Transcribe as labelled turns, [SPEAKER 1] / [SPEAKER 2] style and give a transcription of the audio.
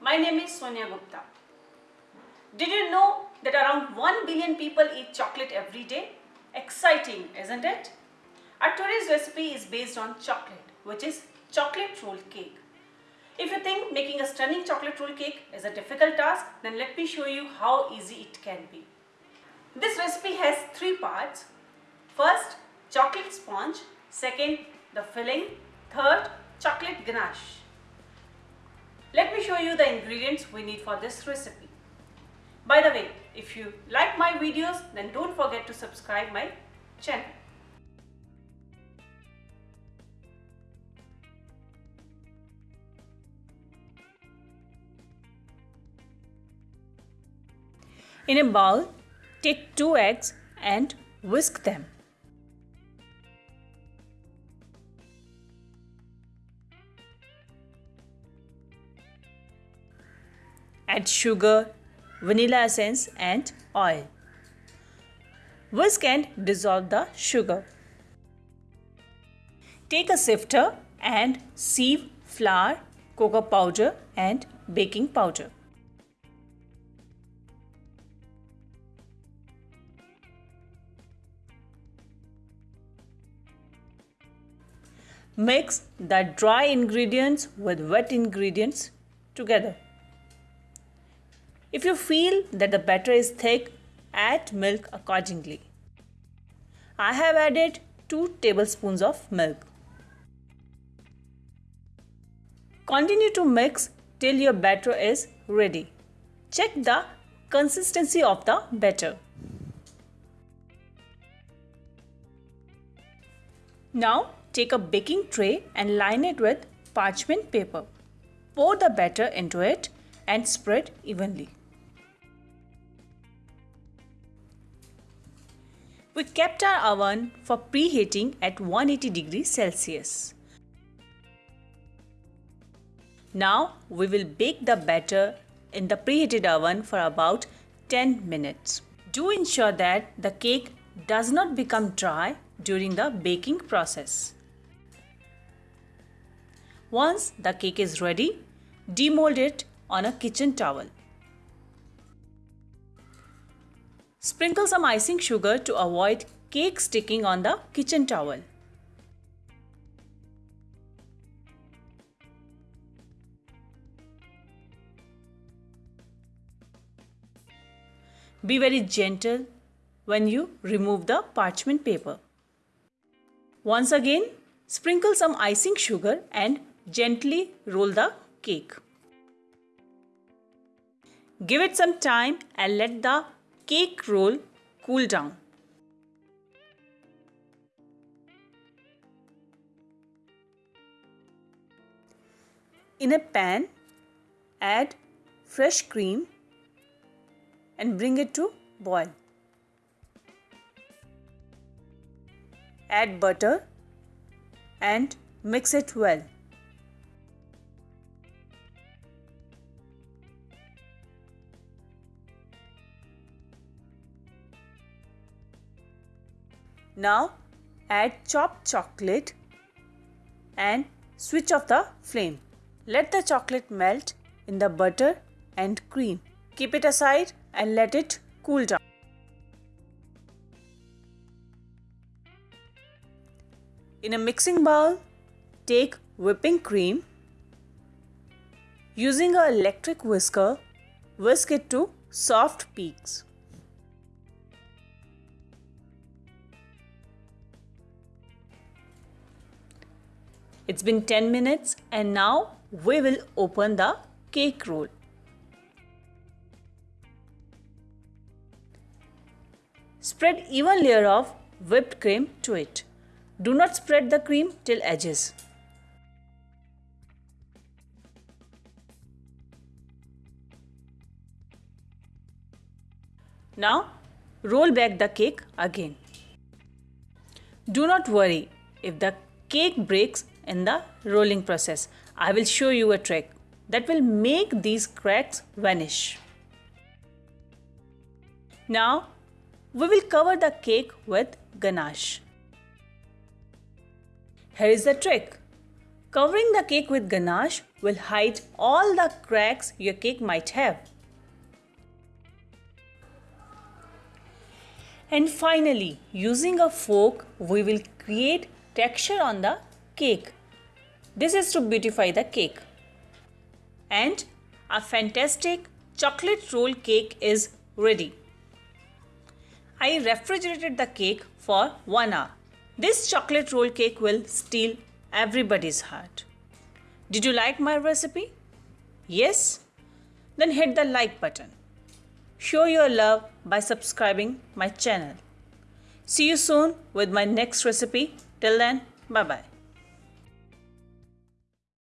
[SPEAKER 1] My name is Sonia Gupta. Did you know that around 1 billion people eat chocolate every day? Exciting, isn't it? Our today's recipe is based on chocolate, which is chocolate roll cake. If you think making a stunning chocolate roll cake is a difficult task, then let me show you how easy it can be. This recipe has three parts. First, chocolate sponge. Second, the filling. Third, chocolate ganache. Let me show you the ingredients we need for this recipe. By the way, if you like my videos, then don't forget to subscribe my channel. In a bowl, take two eggs and whisk them. Add sugar, vanilla essence and oil. Whisk and dissolve the sugar. Take a sifter and sieve flour, cocoa powder and baking powder. Mix the dry ingredients with wet ingredients together. If you feel that the batter is thick, add milk accordingly. I have added 2 tablespoons of milk. Continue to mix till your batter is ready. Check the consistency of the batter. Now take a baking tray and line it with parchment paper. Pour the batter into it and spread evenly. We kept our oven for preheating at 180 degrees Celsius. Now we will bake the batter in the preheated oven for about 10 minutes. Do ensure that the cake does not become dry during the baking process. Once the cake is ready, demold it on a kitchen towel. Sprinkle some icing sugar to avoid cake sticking on the kitchen towel. Be very gentle when you remove the parchment paper. Once again, sprinkle some icing sugar and gently roll the cake. Give it some time and let the cake roll cool down. In a pan, add fresh cream and bring it to boil. Add butter and mix it well. Now add chopped chocolate and switch off the flame. Let the chocolate melt in the butter and cream. Keep it aside and let it cool down. In a mixing bowl, take whipping cream. Using an electric whisker, whisk it to soft peaks. It's been 10 minutes and now we will open the cake roll. Spread even layer of whipped cream to it. Do not spread the cream till edges. Now roll back the cake again. Do not worry if the cake breaks in the rolling process. I will show you a trick that will make these cracks vanish. Now we will cover the cake with ganache. Here is the trick. Covering the cake with ganache will hide all the cracks your cake might have. And finally, using a fork, we will create texture on the cake. This is to beautify the cake. And a fantastic chocolate roll cake is ready. I refrigerated the cake for 1 hour. This chocolate roll cake will steal everybody's heart. Did you like my recipe? Yes? Then hit the like button. Show your love by subscribing my channel. See you soon with my next recipe. Till then, bye bye.